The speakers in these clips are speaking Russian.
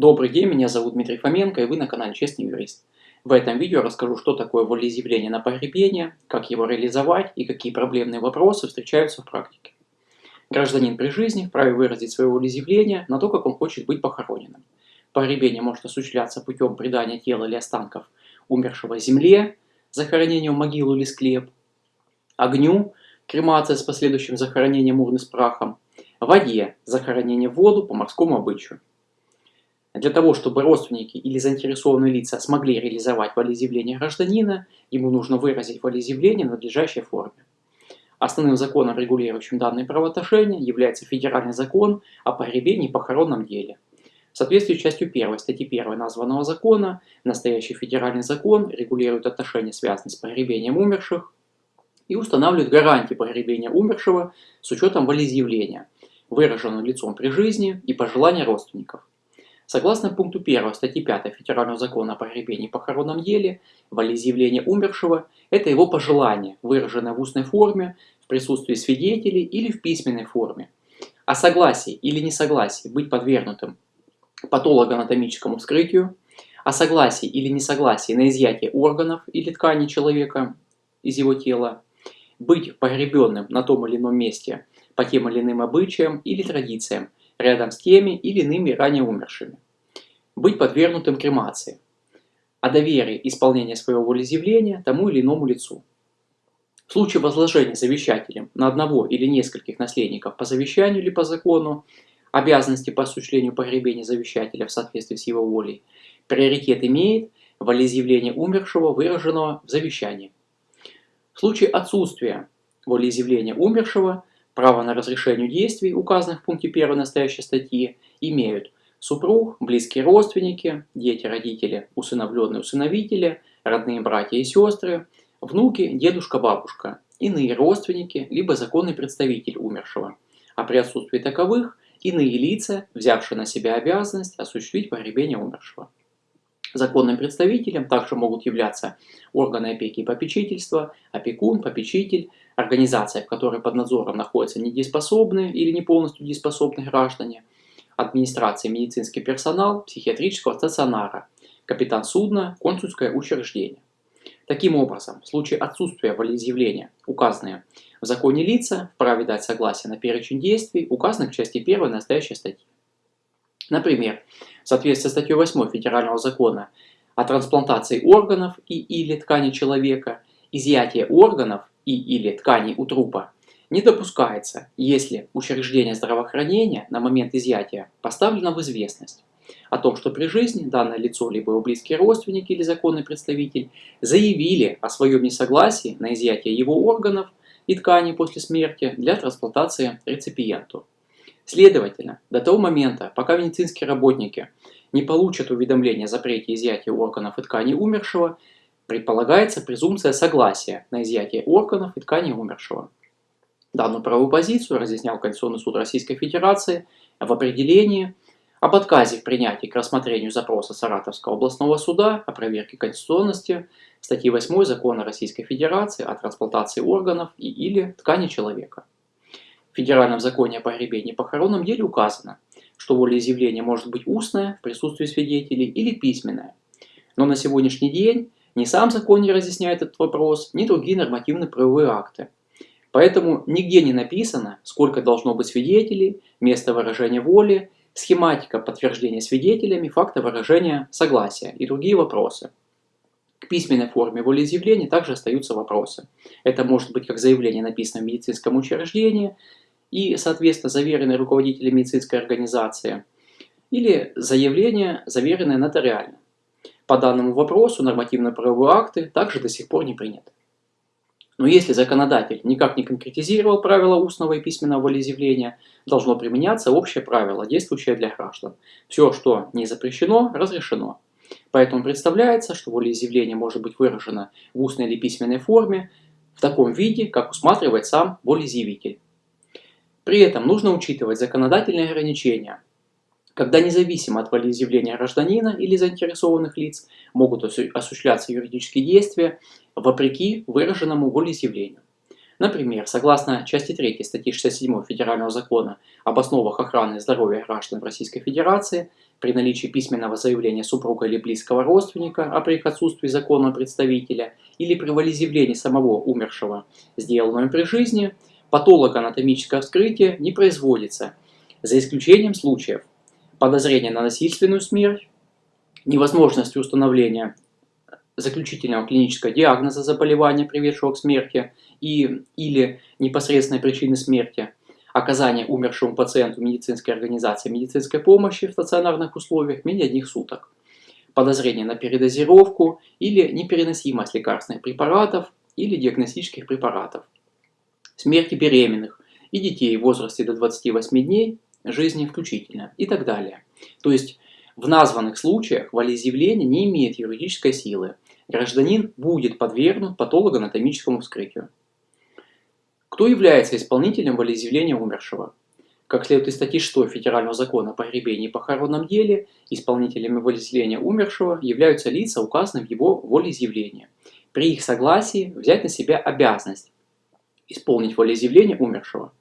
Добрый день, меня зовут Дмитрий Фоменко и вы на канале Честный Юрист. В этом видео расскажу, что такое волеизъявление на погребение, как его реализовать и какие проблемные вопросы встречаются в практике. Гражданин при жизни вправе выразить свое волеизъявление на то, как он хочет быть похороненным. Погребение может осуществляться путем предания тела или останков умершего земле, захоронения в могилу или склеп, огню, кремация с последующим захоронением урны с прахом, воде, захоронение в воду по морскому обычаю. Для того, чтобы родственники или заинтересованные лица смогли реализовать волеизъявление гражданина, ему нужно выразить волеизъявление в надлежащей форме. Основным законом, регулирующим данные правоотношения, является федеральный закон о погребении и похоронном деле. В соответствии с частью 1 статьи 1 названного закона, настоящий федеральный закон регулирует отношения, связанные с погребением умерших, и устанавливает гарантии погребения умершего с учетом волеизъявления, выраженного лицом при жизни и пожелания родственников. Согласно пункту 1 статьи 5 Федерального закона о погребении и похоронном деле, волеизъявление умершего – это его пожелание, выраженное в устной форме, в присутствии свидетелей или в письменной форме. О согласии или несогласии быть подвергнутым патологоанатомическому вскрытию, о согласии или несогласии на изъятие органов или тканей человека из его тела, быть погребенным на том или ином месте по тем или иным обычаям или традициям, рядом с теми или иными ранее умершими. Быть подвергнутым кремации. О доверии исполнения своего волеизъявления тому или иному лицу. В случае возложения завещателем на одного или нескольких наследников по завещанию или по закону, обязанности по осуществлению погребения завещателя в соответствии с его волей, приоритет имеет волеизъявление умершего, выраженного в завещании. В случае отсутствия волеизъявления умершего, Право на разрешение действий, указанных в пункте 1 настоящей статьи, имеют супруг, близкие родственники, дети, родители, усыновленные усыновители, родные братья и сестры, внуки, дедушка, бабушка, иные родственники, либо законный представитель умершего. А при отсутствии таковых – иные лица, взявшие на себя обязанность осуществить погребение умершего. Законным представителем также могут являться органы опеки и попечительства, опекун, попечитель, организация, в которой под надзором находятся недееспособные или не полностью дееспособные граждане, администрация, медицинский персонал, психиатрического стационара, капитан судна, консульское учреждение. Таким образом, в случае отсутствия волеизъявления, указанные в законе лица вправе дать согласие на перечень действий, указанных в части 1 настоящей статьи. Например, в соответствии с статьей 8 Федерального закона о трансплантации органов и или тканей человека, изъятие органов и или тканей у трупа не допускается, если учреждение здравоохранения на момент изъятия поставлено в известность о том, что при жизни данное лицо, либо его близкие родственники или законный представитель заявили о своем несогласии на изъятие его органов и тканей после смерти для трансплантации реципиенту. Следовательно, до того момента, пока медицинские работники не получат уведомление о запрете изъятия органов и тканей умершего, предполагается презумпция согласия на изъятие органов и тканей умершего. Данную правовую позицию разъяснял Конституционный суд Российской Федерации в определении об отказе в принятии к рассмотрению запроса Саратовского областного суда о проверке конституционности статьи 8 Закона Российской Федерации о трансплантации органов и или ткани человека. В Федеральном законе о погребении и похоронном деле указано, что волеизъявление может быть устное в присутствии свидетелей или письменное. Но на сегодняшний день ни сам закон не разъясняет этот вопрос, ни другие нормативно-правовые акты. Поэтому нигде не написано, сколько должно быть свидетелей, место выражения воли, схематика подтверждения свидетелями, факта выражения согласия и другие вопросы. К письменной форме волеизъявления также остаются вопросы. Это может быть как заявление, написанное в медицинском учреждении, и, соответственно, заверенное руководителем медицинской организации, или заявление, заверенное нотариально. По данному вопросу нормативно-правовые акты также до сих пор не приняты. Но если законодатель никак не конкретизировал правила устного и письменного волеизъявления, должно применяться общее правило, действующее для граждан. Все, что не запрещено, разрешено. Поэтому представляется, что волеизъявление может быть выражено в устной или письменной форме в таком виде, как усматривает сам волеизъявитель. При этом нужно учитывать законодательные ограничения, когда независимо от волеизъявления гражданина или заинтересованных лиц могут осуществляться юридические действия вопреки выраженному волеизъявлению. Например, согласно части 3 статьи 67 Федерального закона об основах охраны здоровья граждан в Российской Федерации, при наличии письменного заявления супруга или близкого родственника, а при их отсутствии законного представителя, или при волеизъявлении самого умершего, сделанного при жизни, патологоанатомическое вскрытие не производится, за исключением случаев подозрения на насильственную смерть, невозможности установления заключительного клинического диагноза заболевания, приведшего к смерти, и, или непосредственной причины смерти, оказание умершему пациенту медицинской организации медицинской помощи в стационарных условиях менее одних суток, подозрение на передозировку или непереносимость лекарственных препаратов или диагностических препаратов, смерти беременных и детей в возрасте до 28 дней жизни включительно и так далее. То есть в названных случаях волеизъявление не имеет юридической силы. Гражданин будет подвергнут патологоанатомическому вскрытию. Кто является исполнителем волеизъявления умершего? Как следует из статьи 6 Федерального закона о погребении и похоронном деле, исполнителями волеизъявления умершего являются лица, указанные в его волеизъявлении. При их согласии взять на себя обязанность исполнить волеизъявление умершего.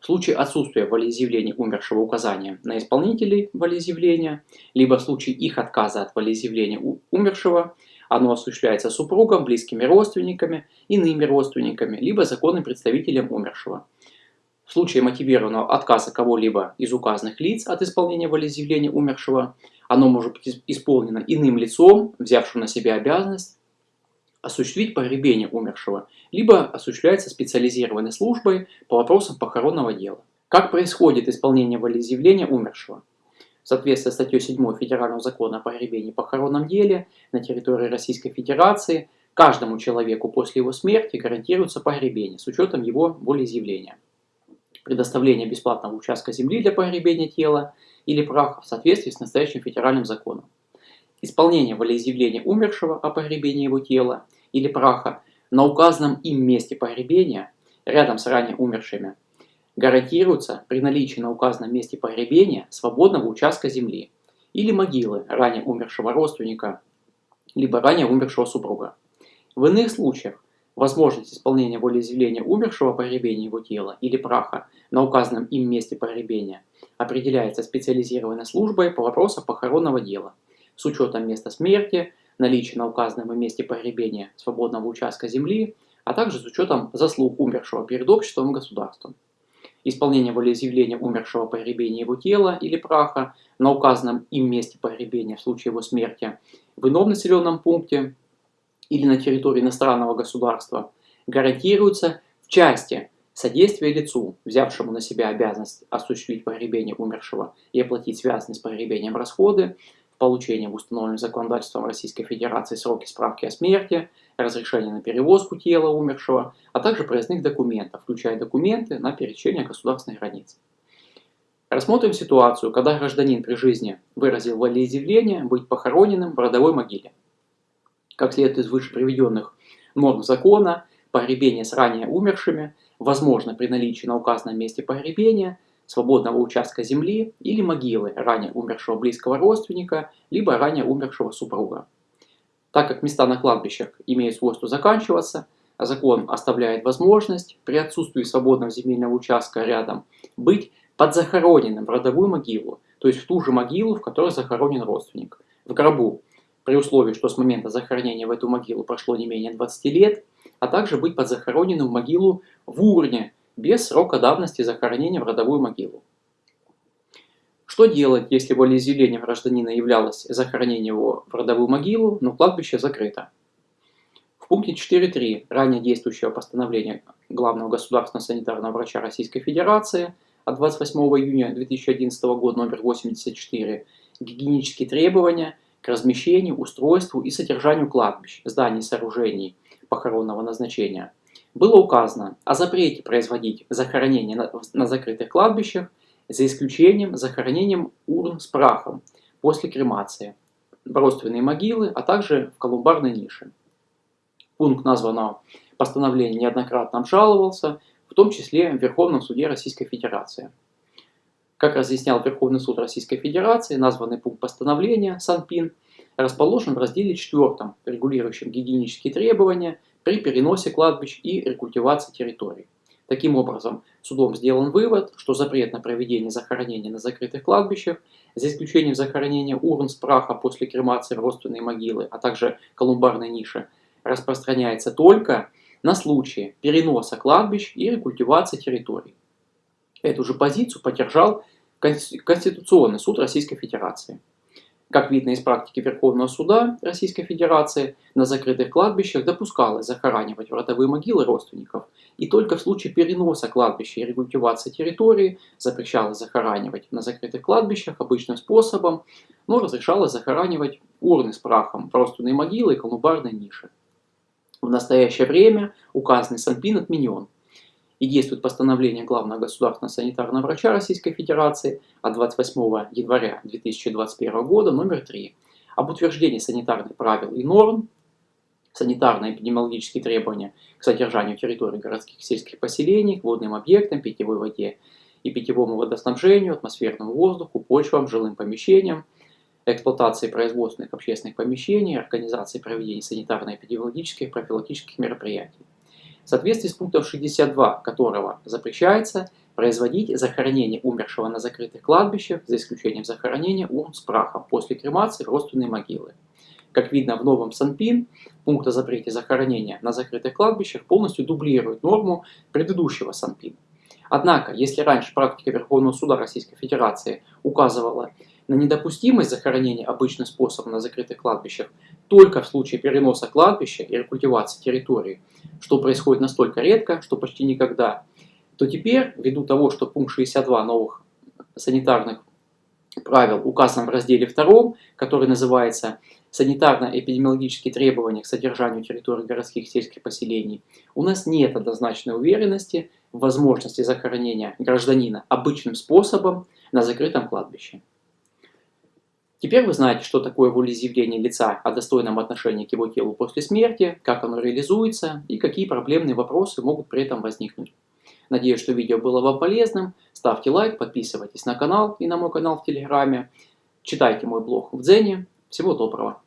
В случае отсутствия волеизъявления умершего указания на исполнителей волеизъявления, либо в случае их отказа от волеизъявления умершего, оно осуществляется супругом, близкими родственниками, иными родственниками, либо законным представителем умершего. В случае мотивированного отказа кого-либо из указанных лиц от исполнения волеизъявления умершего, оно может быть исполнено иным лицом, взявшим на себя обязанность осуществить погребение умершего, либо осуществляется специализированной службой по вопросам похоронного дела. Как происходит исполнение волеизъявления умершего? Соответствии с статьей 7 Федерального закона о погребении и похоронном деле на территории Российской Федерации каждому человеку после его смерти гарантируется погребение с учетом его волеизъявления. Предоставление бесплатного участка земли для погребения тела или праха в соответствии с настоящим федеральным законом. Исполнение волеизъявления умершего о погребении его тела или праха на указанном им месте погребения рядом с ранее умершими гарантируется при наличии на указанном месте погребения свободного участка земли или могилы ранее умершего родственника, либо ранее умершего супруга. В иных случаях возможность исполнения волеизъявления умершего погребения его тела или праха на указанном им месте погребения определяется специализированной службой по вопросам похоронного дела с учетом места смерти, наличия на указанном месте погребения свободного участка земли, а также с учетом заслуг умершего перед обществом и государством исполнение волеизъявления умершего погребения его тела или праха на указанном им месте погребения в случае его смерти в ином населенном пункте или на территории иностранного государства гарантируется в части содействия лицу, взявшему на себя обязанность осуществить погребение умершего и оплатить связанные с погребением расходы, получения в установленном законодательством Российской Федерации сроки справки о смерти, разрешение на перевозку тела умершего, а также проездных документов, включая документы на пересечение государственных границ. Рассмотрим ситуацию, когда гражданин при жизни выразил волеизъявление быть похороненным в родовой могиле. Как следует из выше приведенных норм закона, погребение с ранее умершими возможно при наличии на указанном месте погребения – свободного участка земли или могилы ранее умершего близкого родственника, либо ранее умершего супруга. Так как места на кладбищах имеют свойство заканчиваться, а закон оставляет возможность при отсутствии свободного земельного участка рядом быть подзахороненным в родовую могилу, то есть в ту же могилу, в которой захоронен родственник, в гробу, при условии, что с момента захоронения в эту могилу прошло не менее 20 лет, а также быть подзахороненным в могилу в урне, без срока давности захоронения в родовую могилу. Что делать, если волеизъявлением гражданина являлось захоронение его в родовую могилу, но кладбище закрыто? В пункте 4.3 ранее действующего постановления Главного государственного санитарного врача Российской Федерации от 28 июня 2011 года номер 84 гигиенические требования к размещению, устройству и содержанию кладбищ, зданий и сооружений похоронного назначения – было указано о запрете производить захоронение на, на закрытых кладбищах, за исключением захоронением урн с прахом после кремации, родственные могилы, а также в колумбарной нише. Пункт названного постановления неоднократно обжаловался, в том числе в Верховном суде Российской Федерации. Как разъяснял Верховный суд Российской Федерации, названный пункт постановления Санпин расположен в разделе 4, регулирующем гигиенические требования – при переносе кладбищ и рекультивации территорий. Таким образом, судом сделан вывод, что запрет на проведение захоронения на закрытых кладбищах, за исключением захоронения урн с праха после кремации в родственные могилы, а также колумбарной ниши, распространяется только на случай переноса кладбищ и рекультивации территорий. Эту же позицию поддержал Конституционный суд Российской Федерации. Как видно из практики Верховного суда Российской Федерации, на закрытых кладбищах допускалось захоранивать в родовые могилы родственников, и только в случае переноса кладбища и рекультивации территории запрещалось захоранивать. На закрытых кладбищах обычным способом, но разрешалось захоранивать урны с прахом в родственные могилы и колумбарные ниши. В настоящее время указанный Санпин отменен, и действует постановление Главного государственного санитарного врача Российской Федерации от 28 января 2021 года номер 3 об утверждении санитарных правил и норм, санитарно-эпидемиологические требования к содержанию территории городских сельских поселений, к водным объектам, питьевой воде и питьевому водоснабжению, атмосферному воздуху, почвам, жилым помещениям, эксплуатации производственных общественных помещений, организации проведения санитарно-эпидемиологических и профилактических мероприятий в соответствии с пунктом 62 которого запрещается производить захоронение умершего на закрытых кладбищах, за исключением захоронения урн с прахом после кремации в родственные могилы. Как видно в новом Санпин, пункт о запрете захоронения на закрытых кладбищах полностью дублирует норму предыдущего Санпина. Однако, если раньше практика Верховного суда Российской Федерации указывала на недопустимость захоронения обычным способом на закрытых кладбищах только в случае переноса кладбища и рекультивации территории, что происходит настолько редко, что почти никогда, то теперь, ввиду того, что пункт 62 новых санитарных правил указан в разделе 2, который называется «Санитарно-эпидемиологические требования к содержанию территории городских и сельских поселений», у нас нет однозначной уверенности в возможности захоронения гражданина обычным способом на закрытом кладбище. Теперь вы знаете, что такое волеизъявление лица о достойном отношении к его телу после смерти, как оно реализуется и какие проблемные вопросы могут при этом возникнуть. Надеюсь, что видео было вам полезным. Ставьте лайк, подписывайтесь на канал и на мой канал в Телеграме. Читайте мой блог в Дзене. Всего доброго!